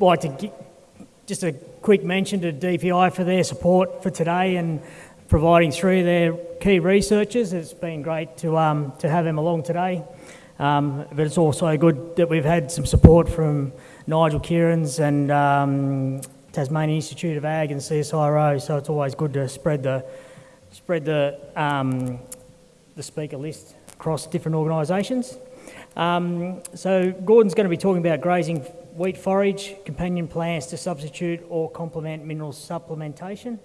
like to gi- just a quick mention to DPI for their support for today and providing through their key researchers. It's been great to, um, to have them along today. Um, but it's also good that we've had some support from Nigel Kieran's and um, Tasmanian Institute of Ag and CSIRO, so it's always good to spread the, spread the, um, the speaker list across different organisations. Um, so Gordon's going to be talking about grazing wheat forage, companion plants to substitute or complement mineral supplementation.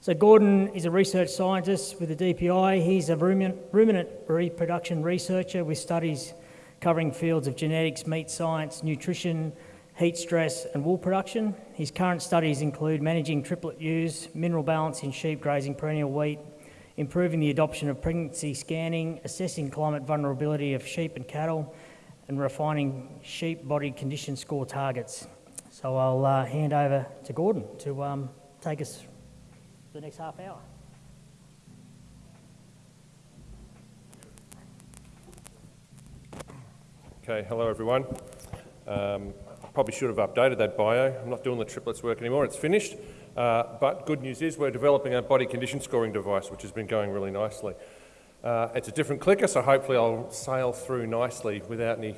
So Gordon is a research scientist with the DPI. He's a ruminant, reproduction researcher with studies covering fields of genetics, meat science, nutrition, heat stress and wool production. His current studies include managing triplet ewes, mineral balance in sheep grazing perennial wheat, improving the adoption of pregnancy scanning, assessing climate vulnerability of sheep and cattle, and refining sheep body condition score targets. So I'll uh, hand over to Gordon to um, take us for the next half hour. Okay, hello everyone. Um, probably should have updated that bio. I'm not doing the triplets work anymore, it's finished. Uh, but good news is we're developing a body condition scoring device, which has been going really nicely. Uh, it's a different clicker, so hopefully I'll sail through nicely without any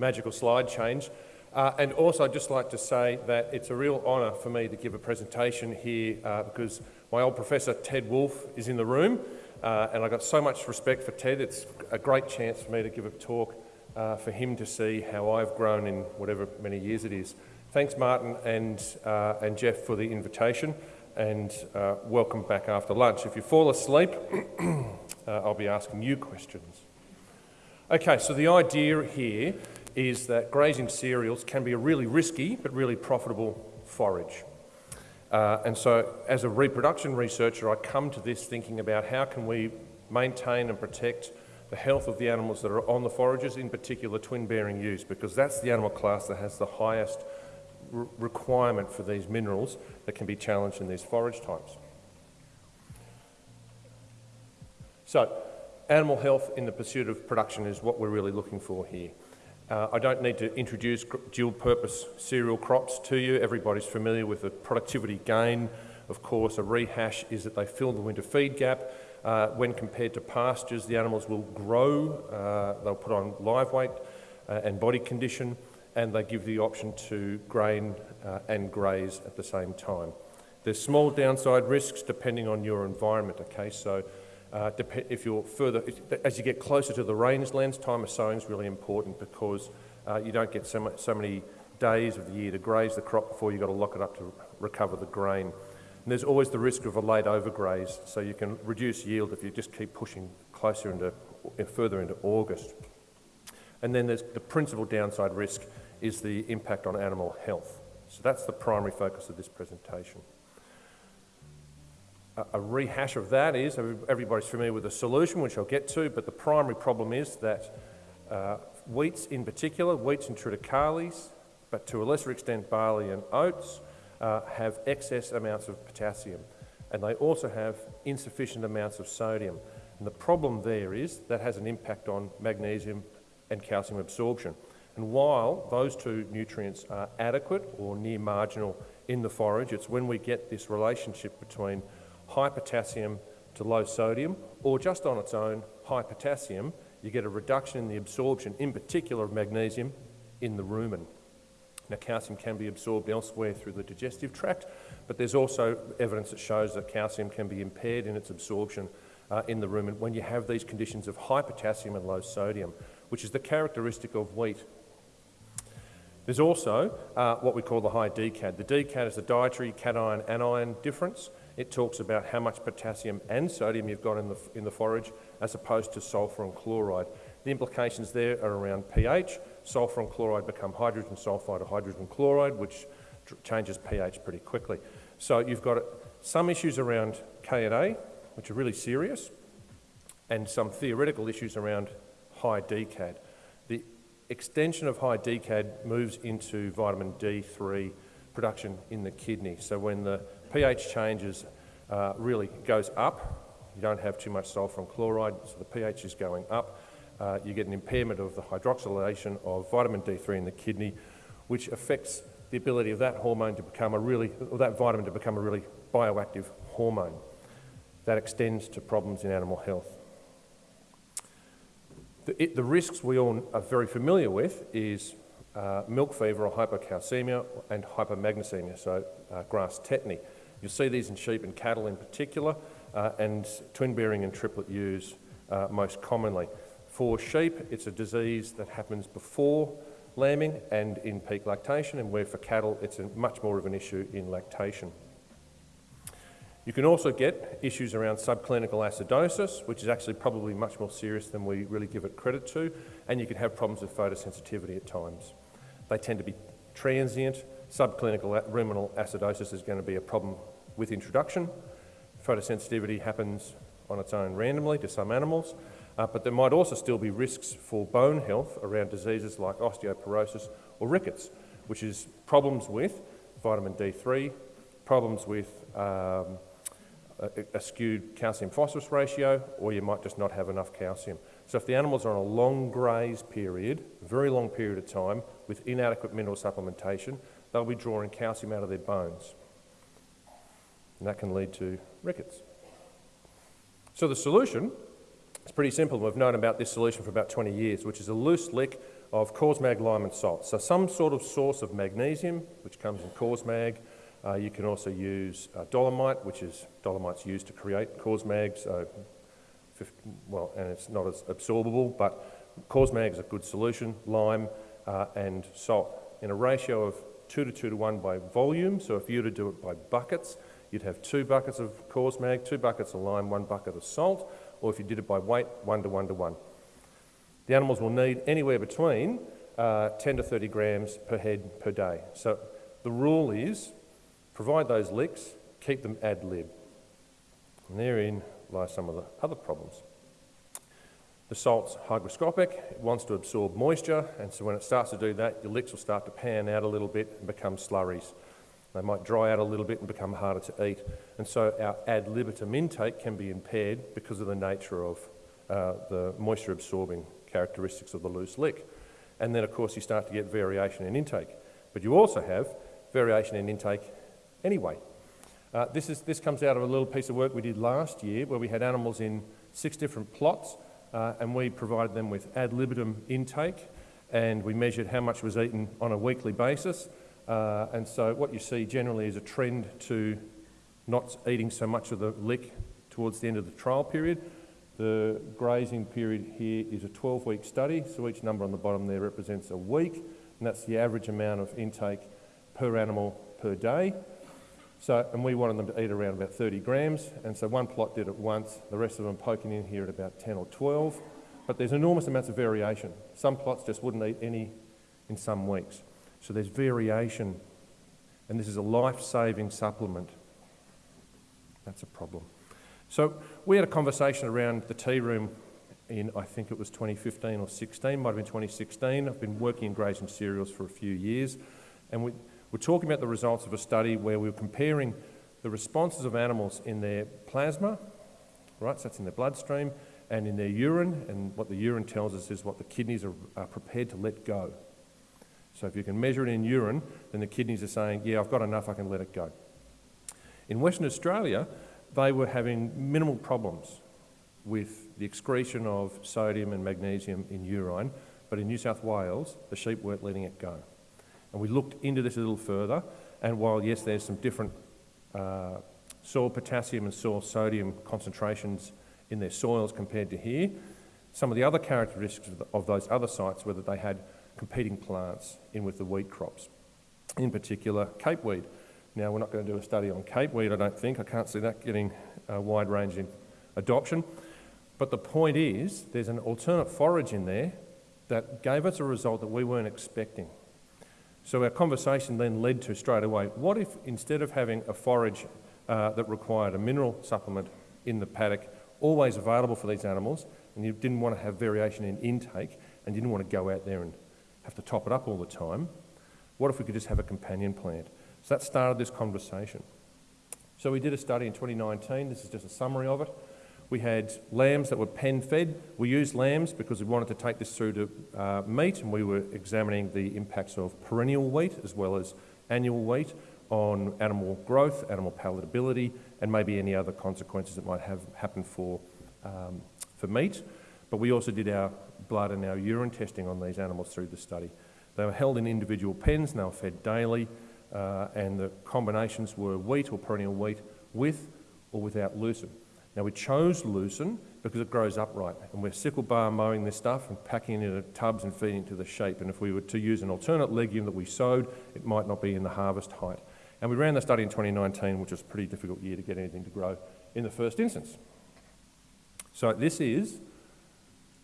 magical slide change. Uh, and also, I'd just like to say that it's a real honour for me to give a presentation here uh, because my old professor Ted Wolfe is in the room, uh, and I've got so much respect for Ted. It's a great chance for me to give a talk uh, for him to see how I've grown in whatever many years it is. Thanks, Martin and, uh, and Jeff, for the invitation, and uh, welcome back after lunch. If you fall asleep, I'll be asking you questions. Okay, so the idea here is that grazing cereals can be a really risky but really profitable forage. Uh, and so as a reproduction researcher, I come to this thinking about how can we maintain and protect the health of the animals that are on the forages, in particular twin-bearing ewes, because that's the animal class that has the highest requirement for these minerals that can be challenged in these forage types. So, animal health in the pursuit of production is what we're really looking for here. Uh, I don't need to introduce dual purpose cereal crops to you. Everybody's familiar with the productivity gain. Of course, a rehash is that they fill the winter feed gap. Uh, when compared to pastures, the animals will grow, uh, they'll put on live weight uh, and body condition, and they give the option to grain uh, and graze at the same time. There's small downside risks depending on your environment, okay? So uh, if you're further, as you get closer to the rangelands, time of sowing is really important because uh, you don't get so, much, so many days of the year to graze the crop before you've got to lock it up to recover the grain. And there's always the risk of a late overgraze, so you can reduce yield if you just keep pushing closer into, further into August. And then there's the principal downside risk is the impact on animal health. So that's the primary focus of this presentation a rehash of that is, everybody's familiar with the solution, which I'll get to, but the primary problem is that uh, wheats in particular, wheats and triticales, but to a lesser extent barley and oats, uh, have excess amounts of potassium. And they also have insufficient amounts of sodium. And the problem there is that has an impact on magnesium and calcium absorption. And while those two nutrients are adequate or near marginal in the forage, it's when we get this relationship between high potassium to low sodium, or just on its own, high potassium, you get a reduction in the absorption, in particular of magnesium, in the rumen. Now, calcium can be absorbed elsewhere through the digestive tract, but there's also evidence that shows that calcium can be impaired in its absorption uh, in the rumen when you have these conditions of high potassium and low sodium, which is the characteristic of wheat. There's also uh, what we call the high DCAD. The DCAD is the dietary cation anion difference. It talks about how much potassium and sodium you've got in the, in the forage as opposed to sulphur and chloride. The implications there are around pH. Sulphur and chloride become hydrogen sulphide or hydrogen chloride, which changes pH pretty quickly. So you've got some issues around KNA, which are really serious, and some theoretical issues around high DCAD. Extension of high DCAD moves into vitamin D3 production in the kidney. So when the pH changes uh, really goes up. You don't have too much sulphur and chloride, so the pH is going up. Uh, you get an impairment of the hydroxylation of vitamin D3 in the kidney, which affects the ability of that hormone to become a really, or that vitamin to become a really bioactive hormone. That extends to problems in animal health. The, it, the risks we all are very familiar with is uh, milk fever or hypocalcemia and hypomagnesemia, so uh, grass tetany. You'll see these in sheep and cattle in particular, uh, and twin bearing and triplet ewes uh, most commonly. For sheep, it's a disease that happens before lambing and in peak lactation, and where for cattle, it's a, much more of an issue in lactation. You can also get issues around subclinical acidosis, which is actually probably much more serious than we really give it credit to, and you can have problems with photosensitivity at times. They tend to be transient. Subclinical ruminal acidosis is going to be a problem with introduction. Photosensitivity happens on its own randomly to some animals, uh, but there might also still be risks for bone health around diseases like osteoporosis or rickets, which is problems with vitamin D3, problems with um, a, a, skewed calcium phosphorus ratio, or you might just not have enough calcium. So if the animals are on a long graze period, a very long period of time, with inadequate mineral supplementation, they'll be drawing calcium out of their bones. And that can lead to rickets. So the solution is pretty simple. We've known about this solution for about 20 years, which is a loose lick of Causmag lime and salt. So some sort of source of magnesium, which comes in Causmag. Uh, you can also use uh, dolomite, which is dolomite's used to create Causmag. So, well, and it's not as absorbable, but Causmag is a good solution. Lime uh, and salt in a ratio of two to two to one by volume. So if you were to do it by buckets, you'd have two buckets of Causmag, two buckets of lime, one bucket of salt, or if you did it by weight, one to one to one. The animals will need anywhere between uh, 10 to 30 grams per head per day. So the rule is provide those licks, keep them ad lib. And therein lie some of the other problems. The salt's hygroscopic, it wants to absorb moisture, and so when it starts to do that, your licks will start to pan out a little bit and become slurries. They might dry out a little bit and become harder to eat. And so our ad libitum intake can be impaired because of the nature of uh, the moisture absorbing characteristics of the loose lick. And then, of course, you start to get variation in intake. But you also have variation in intake anyway. Uh, this, is, this comes out of a little piece of work we did last year where we had animals in six different plots uh, and we provided them with ad libitum intake and we measured how much was eaten on a weekly basis uh, and so what you see generally is a trend to not eating so much of the lick towards the end of the trial period. The grazing period here is a 12-week study, so each number on the bottom there represents a week, and that's the average amount of intake per animal per day. So, and we wanted them to eat around about 30 grams, and so one plot did it once, the rest of them poking in here at about 10 or 12. But there's enormous amounts of variation. Some plots just wouldn't eat any in some weeks. So there's variation, and this is a life saving supplement. That's a problem. So we had a conversation around the tea room in, I think it was 2015 or 16, might have been 2016. I've been working in grazing cereals for a few years, and we, we're talking about the results of a study where we were comparing the responses of animals in their plasma, right, so that's in their bloodstream, and in their urine, and what the urine tells us is what the kidneys are, are prepared to let go. So if you can measure it in urine, then the kidneys are saying, yeah, I've got enough, I can let it go. In Western Australia, they were having minimal problems with the excretion of sodium and magnesium in urine, but in New South Wales, the sheep weren't letting it go. And we looked into this a little further, and while yes, there's some different uh, soil potassium and soil sodium concentrations in their soils compared to here, some of the other characteristics of, the, of those other sites were that they had competing plants in with the wheat crops, in particular cape weed. Now, we're not going to do a study on cape weed, I don't think. I can't see that getting a wide range in adoption. But the point is, there's an alternate forage in there that gave us a result that we weren't expecting. So our conversation then led to straight away, what if instead of having a forage uh, that required a mineral supplement in the paddock, always available for these animals, and you didn't want to have variation in intake, and you didn't want to go out there and have to top it up all the time. What if we could just have a companion plant? So that started this conversation. So we did a study in 2019. This is just a summary of it. We had lambs that were pen fed. We used lambs because we wanted to take this through to uh, meat and we were examining the impacts of perennial wheat as well as annual wheat on animal growth, animal palatability, and maybe any other consequences that might have happened for, um, for meat. But we also did our blood and our urine testing on these animals through the study. They were held in individual pens and they were fed daily, uh, and the combinations were wheat or perennial wheat with or without lucerne. Now we chose lucerne because it grows upright and we're sickle bar mowing this stuff and packing it into tubs and feeding it to the sheep and if we were to use an alternate legume that we sowed it might not be in the harvest height. And we ran the study in 2019 which was a pretty difficult year to get anything to grow in the first instance. So this is,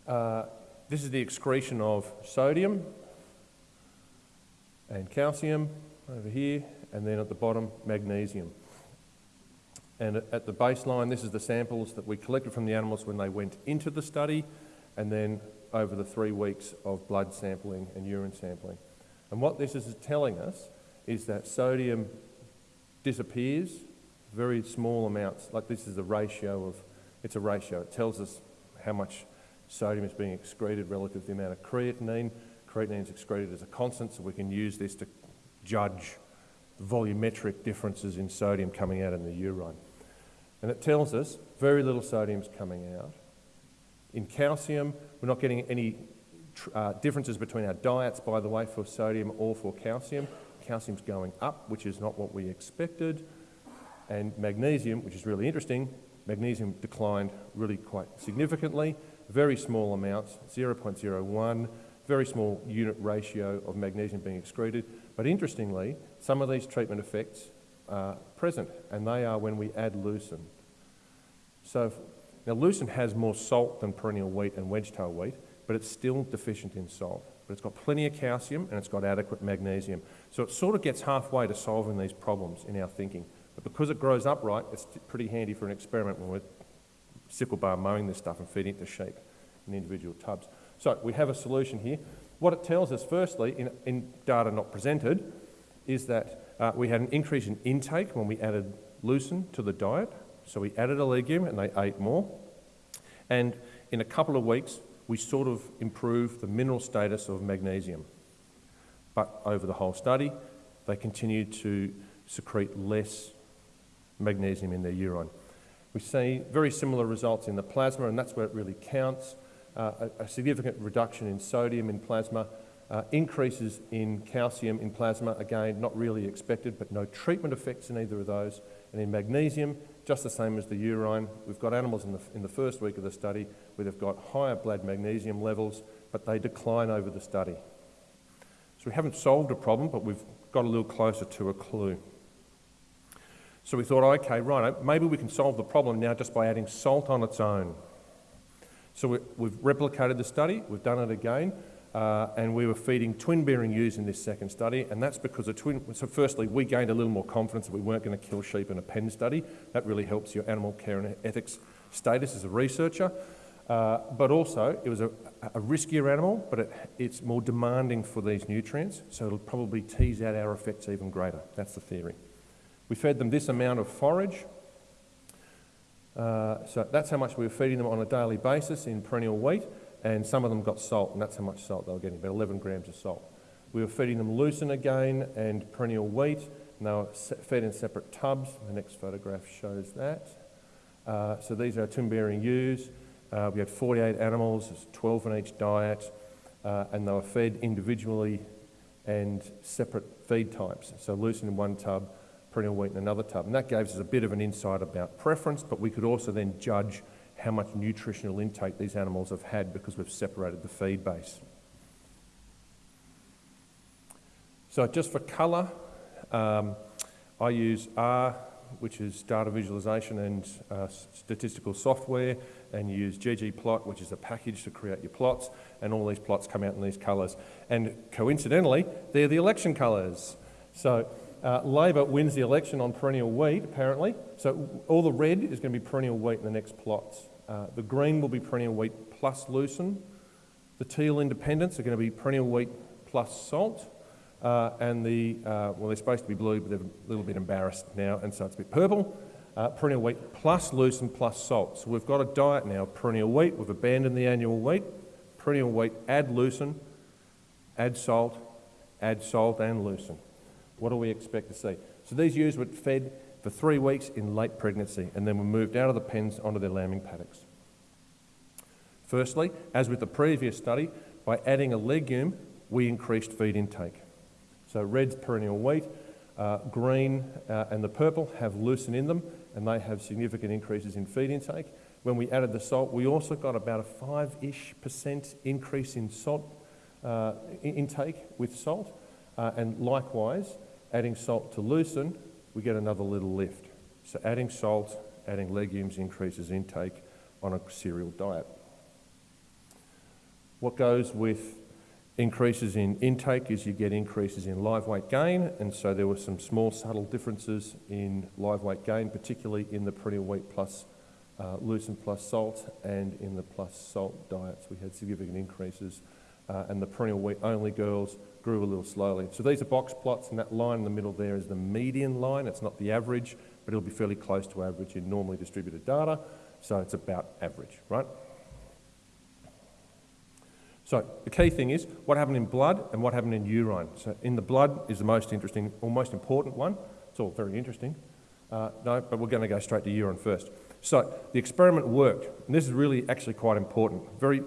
uh, this is the excretion of sodium and calcium over here and then at the bottom magnesium. And at the baseline, this is the samples that we collected from the animals when they went into the study, and then over the three weeks of blood sampling and urine sampling. And what this is telling us is that sodium disappears, very small amounts, like this is a ratio of, it's a ratio. It tells us how much sodium is being excreted relative to the amount of creatinine. Creatinine is excreted as a constant, so we can use this to judge volumetric differences in sodium coming out in the urine. And it tells us very little sodium is coming out. In calcium, we're not getting any uh, differences between our diets, by the way, for sodium or for calcium. Calcium's going up, which is not what we expected. And magnesium, which is really interesting, magnesium declined really quite significantly. Very small amounts, 0.01, very small unit ratio of magnesium being excreted. But interestingly, some of these treatment effects uh, present, and they are when we add lucerne. So if, now lucerne has more salt than perennial wheat and wedge-tail wheat, but it's still deficient in salt. But it's got plenty of calcium and it's got adequate magnesium. So it sort of gets halfway to solving these problems in our thinking. But because it grows upright, it's pretty handy for an experiment when we're sickle bar mowing this stuff and feeding it to sheep in individual tubs. So we have a solution here. What it tells us, firstly, in, in data not presented, is that uh, we had an increase in intake when we added lucerne to the diet. So we added a legume and they ate more. And in a couple of weeks, we sort of improved the mineral status of magnesium. But over the whole study, they continued to secrete less magnesium in their urine. We see very similar results in the plasma, and that's where it really counts. Uh, a, a significant reduction in sodium in plasma uh, increases in calcium in plasma, again, not really expected, but no treatment effects in either of those. And in magnesium, just the same as the urine. We've got animals in the, in the first week of the study where they've got higher blood magnesium levels, but they decline over the study. So we haven't solved a problem, but we've got a little closer to a clue. So we thought, okay, right, maybe we can solve the problem now just by adding salt on its own. So we, have replicated the study, we've done it again. Uh, and we were feeding twin bearing ewes in this second study, and that's because the twin. So, firstly, we gained a little more confidence that we weren't going to kill sheep in a pen study. That really helps your animal care and ethics status as a researcher. Uh, but also, it was a, a riskier animal, but it, it's more demanding for these nutrients, so it'll probably tease out our effects even greater. That's the theory. We fed them this amount of forage. Uh, so that's how much we were feeding them on a daily basis in perennial wheat and some of them got salt, and that's how much salt they were getting, about 11 grams of salt. We were feeding them lucerne again and perennial wheat, and they were fed in separate tubs. The next photograph shows that. Uh, so these are twin bearing ewes. Uh, we had 48 animals, there's 12 in each diet, uh, and they were fed individually and separate feed types. So lucerne in one tub, perennial wheat in another tub. And that gave us a bit of an insight about preference, but we could also then judge how much nutritional intake these animals have had because we've separated the feed base. So just for colour, um, I use R, which is data visualization and uh, statistical software, and use ggplot, which is a package to create your plots, and all these plots come out in these colours. And coincidentally, they're the election colours. So uh, Labor wins the election on perennial wheat, apparently. So all the red is going to be perennial wheat in the next plots. Uh, the green will be perennial wheat plus lucerne. The teal independents are going to be perennial wheat plus salt. Uh, and the, uh, well, they're supposed to be blue, but they're a little bit embarrassed now, and so it's a bit purple. uh, perennial wheat plus lucerne plus salt. So we've got a diet now perennial wheat. We've abandoned the annual wheat. Perennial wheat, add lucerne, add salt, add salt and lucerne. What do we expect to see? So these ewes were fed for three weeks in late pregnancy and then were moved out of the pens onto their lambing paddocks. Firstly, as with the previous study, by adding a legume, we increased feed intake. So red's perennial wheat, uh, green uh, and the purple have lucerne in them and they have significant increases in feed intake. When we added the salt, we also got about a 5-ish percent increase in salt uh, intake with salt. Uh, and likewise, adding salt to lucerne, we get another little lift. So adding salt, adding legumes increases intake on a cereal diet. What goes with increases in intake is you get increases in live weight gain, and so there were some small subtle differences in live weight gain, particularly in the perennial wheat plus uh, lucerne plus salt and in the plus salt diets. We had significant increases, uh, and the perennial wheat only girls grew a little slowly. So these are box plots, and that line in the middle there is the median line. It's not the average, but it'll be fairly close to average in normally distributed data, so it's about average, right? So the key thing is what happened in blood and what happened in urine. So in the blood is the most interesting or most important one. It's all very interesting. Uh, no, but we're going to go straight to urine first. So the experiment worked, and this is really actually quite important, very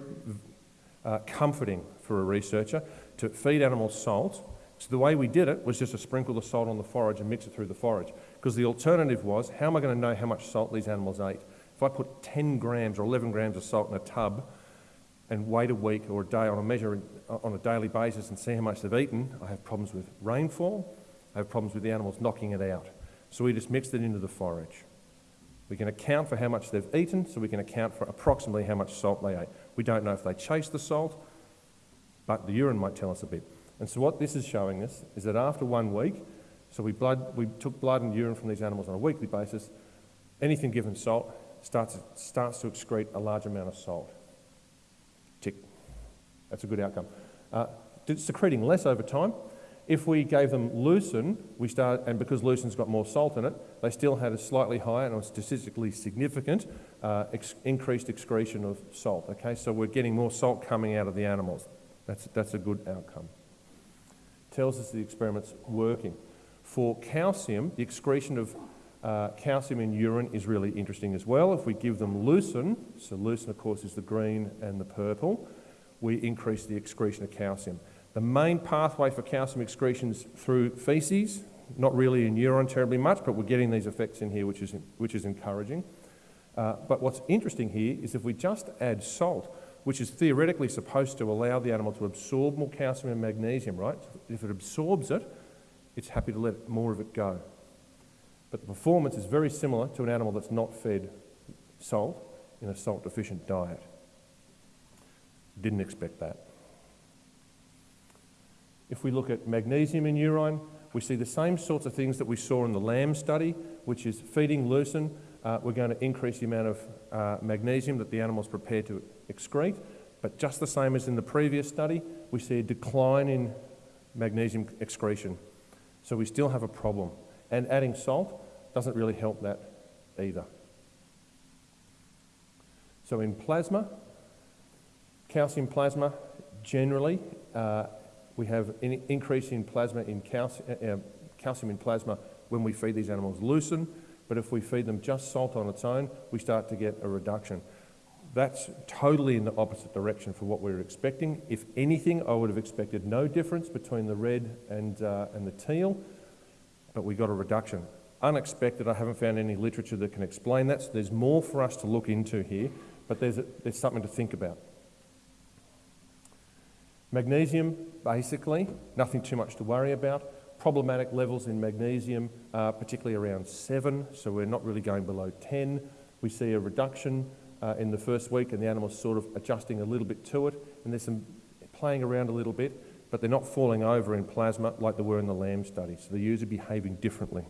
uh, comforting for a researcher to feed animals salt. So the way we did it was just to sprinkle the salt on the forage and mix it through the forage. Because the alternative was, how am I going to know how much salt these animals ate? If I put 10 grams or 11 grams of salt in a tub, and wait a week or a day on a measure on a daily basis and see how much they've eaten, I have problems with rainfall, I have problems with the animals knocking it out. So we just mixed it into the forage. We can account for how much they've eaten, so we can account for approximately how much salt they ate. We don't know if they chased the salt, but the urine might tell us a bit. And so what this is showing us is that after one week, so we, blood, we took blood and urine from these animals on a weekly basis, anything given salt starts, starts to excrete a large amount of salt. Tick. That's a good outcome. Uh, secreting less over time. If we gave them lucerne, we start, and because lucerne's got more salt in it, they still had a slightly higher and statistically significant uh, ex increased excretion of salt. Okay, so we're getting more salt coming out of the animals. That's, that's a good outcome. Tells us the experiment's working. For calcium, the excretion of uh, calcium in urine is really interesting as well. If we give them lucerne, so lucerne, of course, is the green and the purple, we increase the excretion of calcium. The main pathway for calcium excretion is through feces, not really in urine terribly much, but we're getting these effects in here, which is, which is encouraging. Uh, but what's interesting here is if we just add salt, which is theoretically supposed to allow the animal to absorb more calcium and magnesium, right? If it absorbs it, it's happy to let more of it go. But the performance is very similar to an animal that's not fed salt in a salt deficient diet. Didn't expect that. If we look at magnesium in urine, we see the same sorts of things that we saw in the lamb study, which is feeding lucerne. Uh, we're going to increase the amount of uh, magnesium that the animal is prepared to excrete. But just the same as in the previous study, we see a decline in magnesium excretion. So we still have a problem. And adding salt doesn't really help that either. So in plasma, Calcium plasma, generally, uh, we have an increase in plasma in calci uh, uh, calcium in plasma when we feed these animals lucerne, but if we feed them just salt on its own, we start to get a reduction. That's totally in the opposite direction for what we were expecting. If anything, I would have expected no difference between the red and, uh, and the teal, but we got a reduction. Unexpected, I haven't found any literature that can explain that, so there's more for us to look into here, but there's, a, there's something to think about. Magnesium, basically, nothing too much to worry about. Problematic levels in magnesium, uh, particularly around 7, so we're not really going below 10. We see a reduction uh, in the first week, and the animal's sort of adjusting a little bit to it, and there's some playing around a little bit, but they're not falling over in plasma like they were in the lamb study, so the ewes are behaving differently.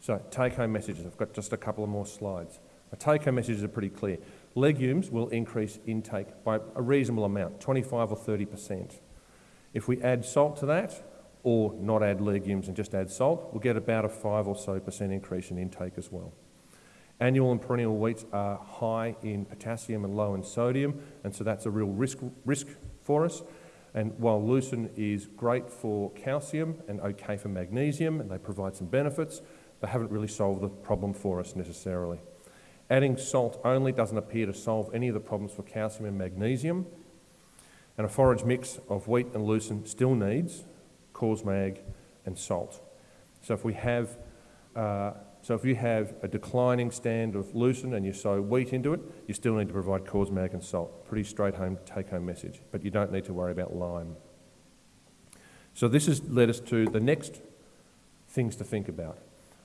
So, take home messages. I've got just a couple of more slides. My take home messages are pretty clear legumes will increase intake by a reasonable amount, 25 or 30%. If we add salt to that, or not add legumes and just add salt, we'll get about a 5 or so percent increase in intake as well. Annual and perennial wheats are high in potassium and low in sodium, and so that's a real risk, risk for us. And while lucerne is great for calcium and okay for magnesium, and they provide some benefits, they haven't really solved the problem for us necessarily. Adding salt only doesn't appear to solve any of the problems for calcium and magnesium, and a forage mix of wheat and lucerne still needs Causmag and salt. So if we have uh, so if you have a declining stand of lucerne and you sow wheat into it, you still need to provide Causmag and salt. Pretty straight home take home message, but you don't need to worry about lime. So this has led us to the next things to think about.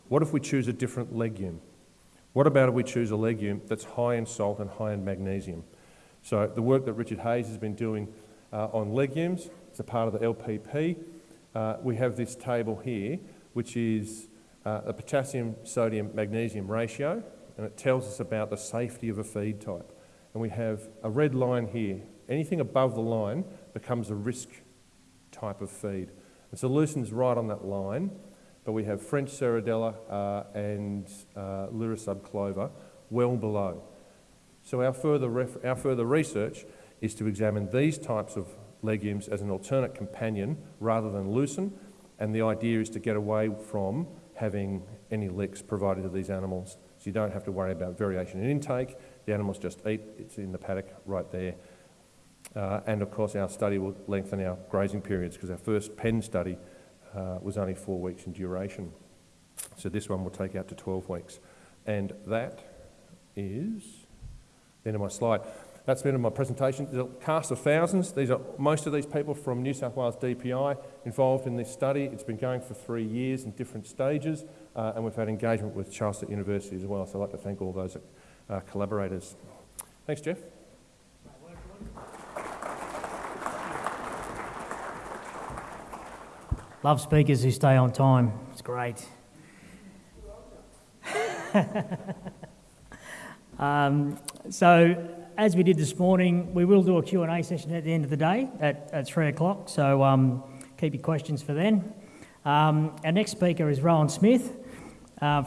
What if we choose a different legume? What about if we choose a legume that's high in salt and high in magnesium? So the work that Richard Hayes has been doing uh, on legumes, it's a part of the LPP. Uh, we have this table here, which is uh, the potassium, sodium, magnesium ratio, and it tells us about the safety of a feed type. And we have a red line here. Anything above the line becomes a risk type of feed. And so right on that line, but we have French Serradella uh, and uh, Clover well below. So our further, our further research is to examine these types of legumes as an alternate companion rather than lucerne, and the idea is to get away from having any licks provided to these animals. So you don't have to worry about variation in intake. The animals just eat. It's in the paddock right there. Uh, and of course, our study will lengthen our grazing periods because our first pen study uh, was only four weeks in duration. So this one will take out to 12 weeks. And that is the end of my slide. That's the end of my presentation. There's a cast of thousands. These are most of these people from New South Wales DPI involved in this study. It's been going for three years in different stages, uh, and we've had engagement with Charles University as well. So I'd like to thank all those uh, collaborators. Thanks, Jeff. Love speakers who stay on time. It's great. um, so as we did this morning, we will do a Q&A session at the end of the day at, at 3 o'clock, so um, keep your questions for then. Um, our next speaker is Rowan Smith uh, from